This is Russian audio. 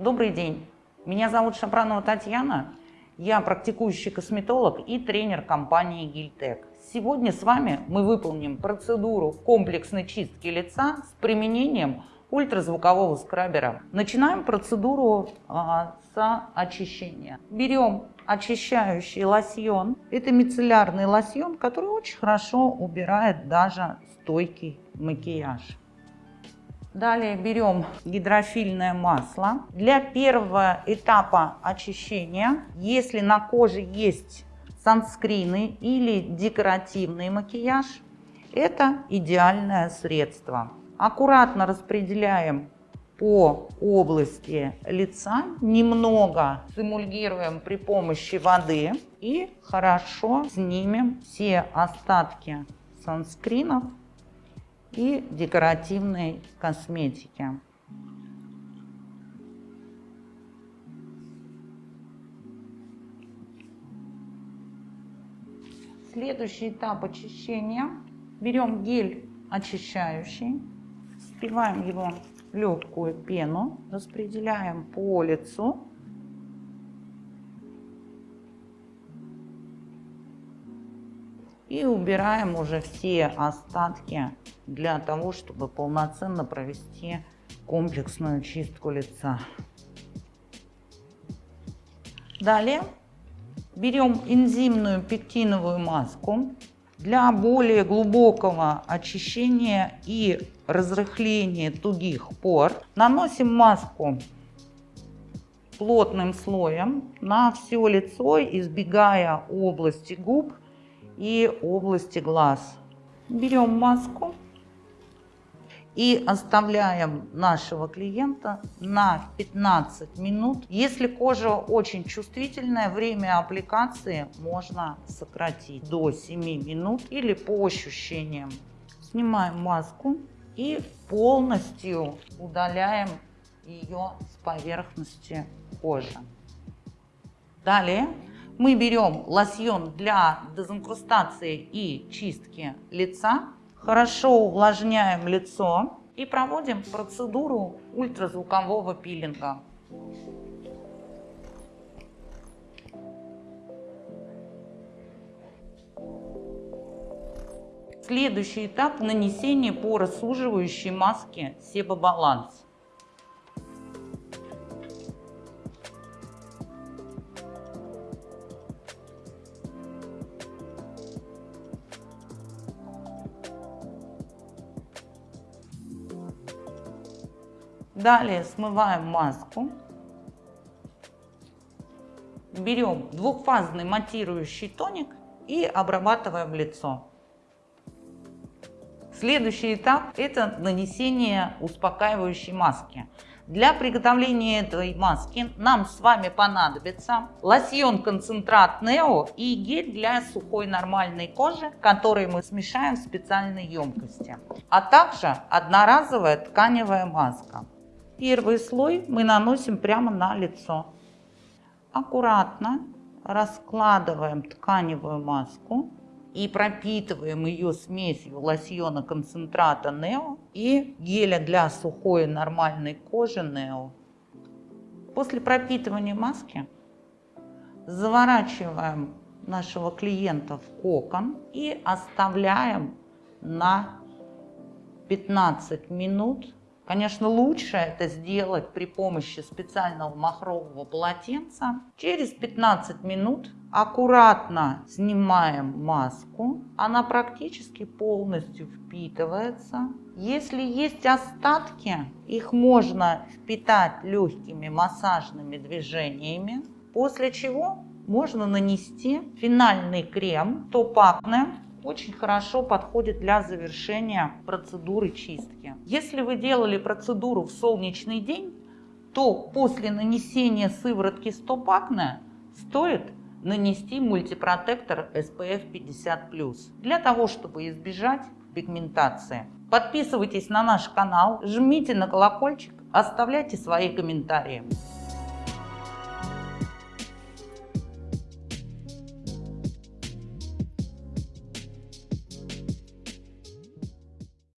Добрый день, меня зовут Шапранова Татьяна, я практикующий косметолог и тренер компании Гильтек. Сегодня с вами мы выполним процедуру комплексной чистки лица с применением ультразвукового скрабера. Начинаем процедуру а, с очищения. Берем очищающий лосьон. Это мицеллярный лосьон, который очень хорошо убирает даже стойкий макияж. Далее берем гидрофильное масло. Для первого этапа очищения, если на коже есть санскрины или декоративный макияж, это идеальное средство. Аккуратно распределяем по области лица, немного симульгируем при помощи воды и хорошо снимем все остатки санскринов и декоративной косметики. Следующий этап очищения. Берем гель очищающий, впиваем его легкую пену, распределяем по лицу и убираем уже все остатки для того, чтобы полноценно провести комплексную чистку лица. Далее берем энзимную пектиновую маску для более глубокого очищения и разрыхления тугих пор. Наносим маску плотным слоем на все лицо, избегая области губ и области глаз. Берем маску и оставляем нашего клиента на 15 минут. Если кожа очень чувствительная, время аппликации можно сократить до 7 минут или по ощущениям. Снимаем маску и полностью удаляем ее с поверхности кожи. Далее мы берем лосьон для дезинкрустации и чистки лица, хорошо увлажняем лицо и проводим процедуру ультразвукового пилинга. Следующий этап нанесения поросуживающей маски Себобаланс. Далее смываем маску. Берем двухфазный матирующий тоник и обрабатываем лицо. Следующий этап – это нанесение успокаивающей маски. Для приготовления этой маски нам с вами понадобится лосьон-концентрат Нео и гель для сухой нормальной кожи, который мы смешаем в специальной емкости, а также одноразовая тканевая маска. Первый слой мы наносим прямо на лицо. Аккуратно раскладываем тканевую маску и пропитываем ее смесью лосьона концентрата Нео и геля для сухой нормальной кожи Нео. После пропитывания маски заворачиваем нашего клиента в кокон и оставляем на 15 минут Конечно, лучше это сделать при помощи специального махрового полотенца. Через 15 минут аккуратно снимаем маску. Она практически полностью впитывается. Если есть остатки, их можно впитать легкими массажными движениями, после чего можно нанести финальный крем Топакне очень хорошо подходит для завершения процедуры чистки. Если вы делали процедуру в солнечный день, то после нанесения сыворотки стопакне стоит нанести мультипротектор SPF 50+, для того, чтобы избежать пигментации. Подписывайтесь на наш канал, жмите на колокольчик, оставляйте свои комментарии.